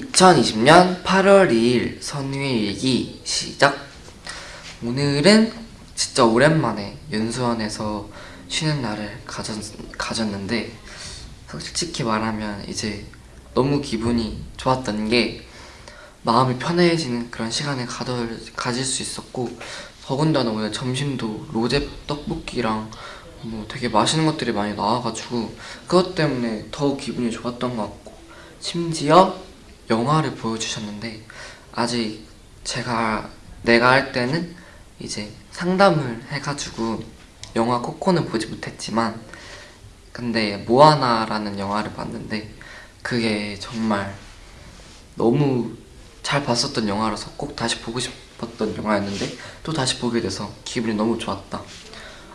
2020년 8월 2일 선우의 일기 시작. 오늘은 진짜 오랜만에 연수원에서 쉬는 날을 가졌, 가졌는데 솔직히 말하면 이제 너무 기분이 좋았던 게 마음이 편해지는 그런 시간을 가들, 가질 수 있었고 더군다나 오늘 점심도 로제 떡볶이랑 뭐 되게 맛있는 것들이 많이 나와가지고 그것 때문에 더 기분이 좋았던 것 같고 심지어 영화를 보여주셨는데 아직 제가 내가 할 때는 이제 상담을 해가지고 영화 코코는 보지 못했지만 근데 모아나라는 영화를 봤는데 그게 정말 너무 잘 봤었던 영화라서 꼭 다시 보고 싶었던 영화였는데 또 다시 보게 돼서 기분이 너무 좋았다.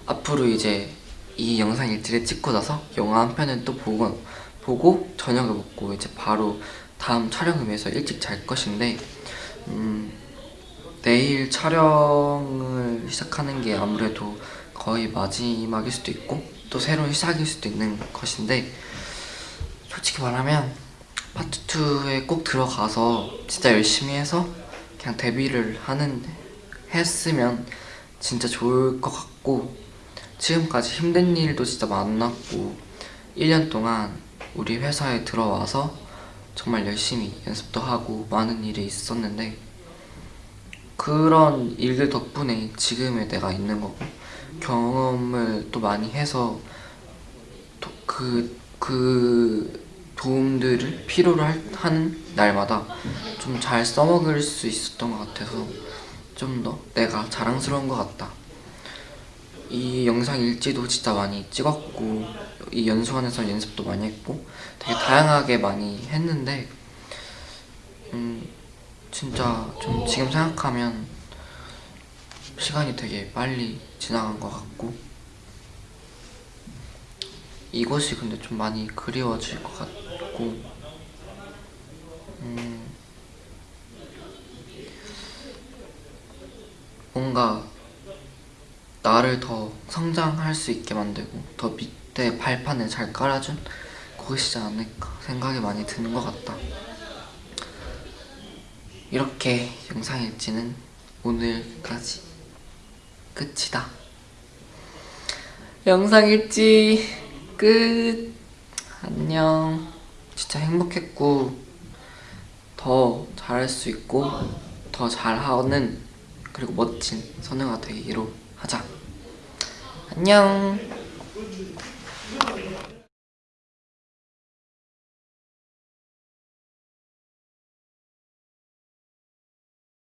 앞으로 이제 이 영상 일지를 찍고 나서 영화 한 편은 또 보고, 보고 저녁을 먹고 이제 바로 다음 촬영을 위해서 일찍 잘 것인데 음, 내일 촬영을 시작하는 게 아무래도 거의 마지막일 수도 있고 또 새로운 시작일 수도 있는 것인데 솔직히 말하면 파트 2에 꼭 들어가서 진짜 열심히 해서 그냥 데뷔를 하는 했으면 진짜 좋을 것 같고 지금까지 힘든 일도 진짜 많았고 1년 동안 우리 회사에 들어와서 정말 열심히 연습도 하고 많은 일이 있었는데 그런 일들 덕분에 지금의 내가 있는 거고 경험을 또 많이 해서 그, 그 도움들을 필요로 할, 하는 날마다 좀 잘 써먹을 수 있었던 것 같아서 좀 더 내가 자랑스러운 것 같다. 이 영상 일지도 진짜 많이 찍었고 이 연수원에서 연습도 많이 했고 되게 다양하게 많이 했는데 음 진짜 좀 지금 생각하면 시간이 되게 빨리 지나간 것 같고 이곳이 근데 좀 많이 그리워질 것 같고 음 뭔가 나를 더 성장할 수 있게 만들고 더밑 에 발판을 잘 깔아준? 곳이지 않을까 생각이 많이 드는 것 같다. 이렇게 영상 일지는 오늘까지 끝이다. 영상 일지 끝. 안녕. 진짜 행복했고 더 잘할 수 있고 더 잘하는 그리고 멋진 선우가 되기로 하자. 안녕